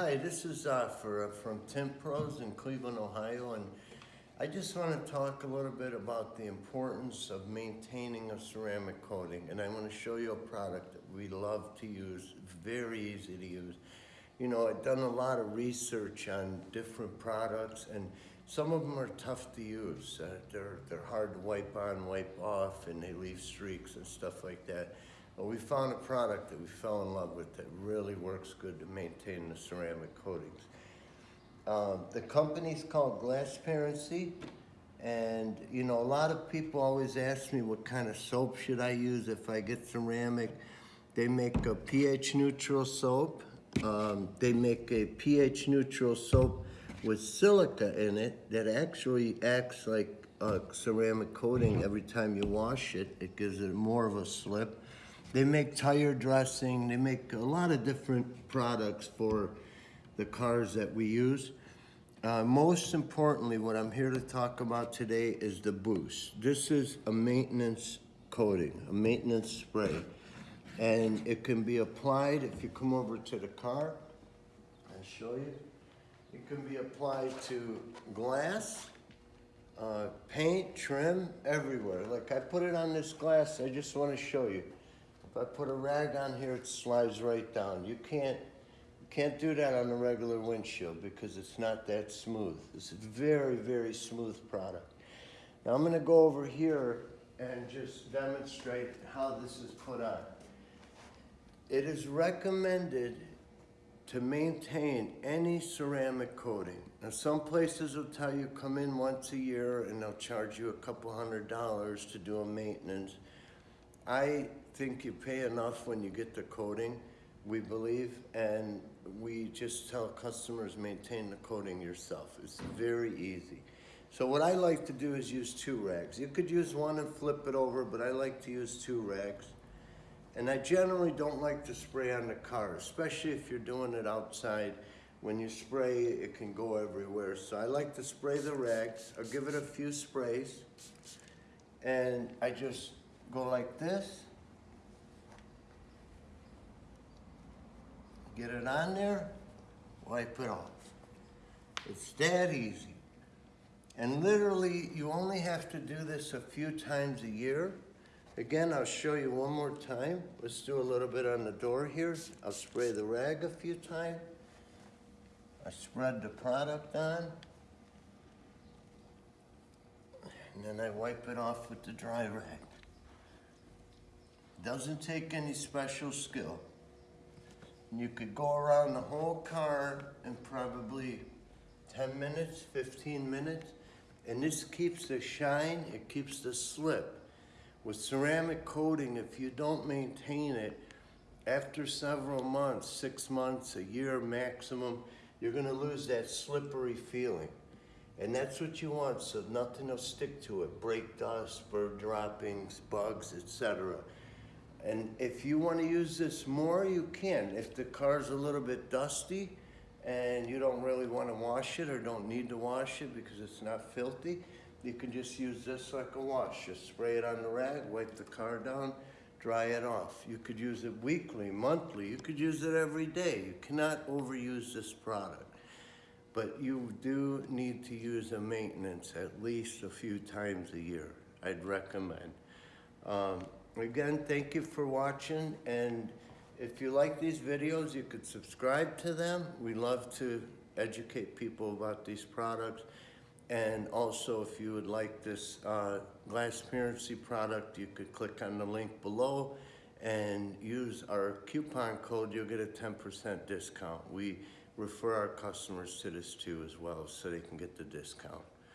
Hi, this is uh, for, from Tint Pros in Cleveland, Ohio, and I just want to talk a little bit about the importance of maintaining a ceramic coating. And I want to show you a product that we love to use, very easy to use. You know, I've done a lot of research on different products, and some of them are tough to use. Uh, they're, they're hard to wipe on, wipe off, and they leave streaks and stuff like that. We found a product that we fell in love with that really works good to maintain the ceramic coatings. Uh, the company's called Glassparency, and you know, a lot of people always ask me what kind of soap should I use if I get ceramic. They make a pH neutral soap. Um, they make a pH neutral soap with silica in it that actually acts like a ceramic coating every time you wash it. It gives it more of a slip. They make tire dressing. They make a lot of different products for the cars that we use. Uh, most importantly, what I'm here to talk about today is the Boost. This is a maintenance coating, a maintenance spray. And it can be applied, if you come over to the car, I'll show you. It can be applied to glass, uh, paint, trim, everywhere. Like I put it on this glass, I just want to show you. I put a rag on here, it slides right down. You can't, you can't do that on a regular windshield because it's not that smooth. This is very, very smooth product. Now I'm gonna go over here and just demonstrate how this is put on. It is recommended to maintain any ceramic coating. Now some places will tell you come in once a year and they'll charge you a couple hundred dollars to do a maintenance. I think you pay enough when you get the coating, we believe, and we just tell customers maintain the coating yourself. It's very easy. So what I like to do is use two rags. You could use one and flip it over, but I like to use two rags. And I generally don't like to spray on the car, especially if you're doing it outside. When you spray, it can go everywhere. So I like to spray the rags. I'll give it a few sprays. And I just go like this. Get it on there, wipe it off. It's that easy. And literally, you only have to do this a few times a year. Again, I'll show you one more time. Let's do a little bit on the door here. I'll spray the rag a few times. I spread the product on. And then I wipe it off with the dry rag. Doesn't take any special skill. And you could go around the whole car in probably 10 minutes, 15 minutes. And this keeps the shine, it keeps the slip. With ceramic coating, if you don't maintain it, after several months, six months, a year maximum, you're gonna lose that slippery feeling. And that's what you want, so nothing will stick to it. Brake dust, bird droppings, bugs, etc. And if you want to use this more, you can. If the car's a little bit dusty and you don't really want to wash it or don't need to wash it because it's not filthy, you can just use this like a wash. Just spray it on the rag, wipe the car down, dry it off. You could use it weekly, monthly. You could use it every day. You cannot overuse this product. But you do need to use a maintenance at least a few times a year. I'd recommend. Um, again, thank you for watching. And if you like these videos, you could subscribe to them. We love to educate people about these products. And also, if you would like this uh, Glassparency product, you could click on the link below and use our coupon code. You'll get a 10% discount. We refer our customers to this too as well so they can get the discount.